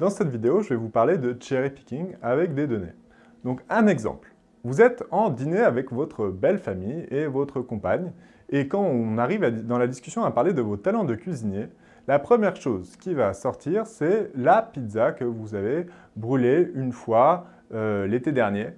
Dans cette vidéo, je vais vous parler de cherry picking avec des données. Donc un exemple. Vous êtes en dîner avec votre belle famille et votre compagne, et quand on arrive dans la discussion à parler de vos talents de cuisinier, la première chose qui va sortir, c'est la pizza que vous avez brûlée une fois euh, l'été dernier.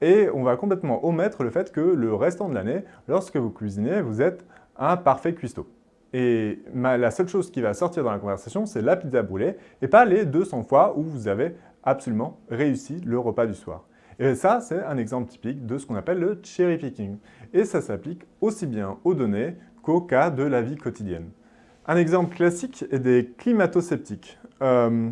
Et on va complètement omettre le fait que le restant de l'année, lorsque vous cuisinez, vous êtes un parfait cuistot. Et la seule chose qui va sortir dans la conversation, c'est la pizza brûlée et pas les 200 fois où vous avez absolument réussi le repas du soir. Et ça, c'est un exemple typique de ce qu'on appelle le cherry picking. Et ça s'applique aussi bien aux données qu'au cas de la vie quotidienne. Un exemple classique est des climato-sceptiques. Euh,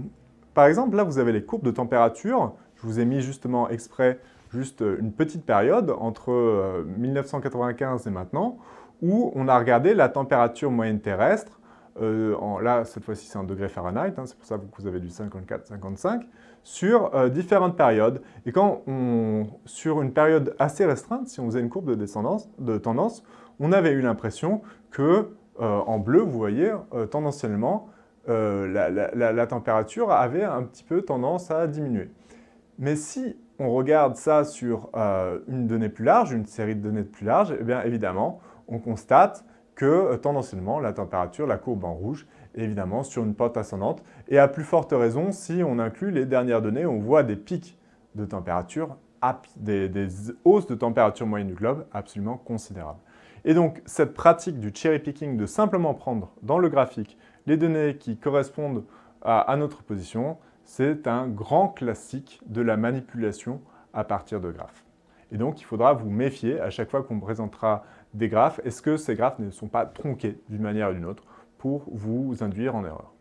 par exemple, là, vous avez les courbes de température. Je vous ai mis justement exprès juste une petite période entre 1995 euh, et maintenant, où on a regardé la température moyenne terrestre, euh, là cette fois-ci c'est un degré Fahrenheit, hein, c'est pour ça que vous avez du 54-55, sur euh, différentes périodes. Et quand on, sur une période assez restreinte, si on faisait une courbe de, descendance, de tendance, on avait eu l'impression que, euh, en bleu, vous voyez, tendanciellement, la température avait un petit peu tendance à diminuer. Mais si on regarde ça sur une donnée plus large, une série de données plus large, eh bien évidemment, on constate que euh, tendanciellement, la température, la courbe en rouge, est évidemment sur une pente ascendante. Et à plus forte raison, si on inclut les dernières données, on voit des pics de température, des, hausses de température moyenne du globe absolument considérables. Et donc, cette pratique du cherry picking, de simplement prendre dans le graphique les données qui correspondent à notre position, c'est un grand classique de la manipulation à partir de graphes. Et donc, il faudra vous méfier à chaque fois qu'on présentera des graphes. Est-ce que ces graphes ne sont pas tronqués d'une manière ou d'une autre pour vous induire en erreur?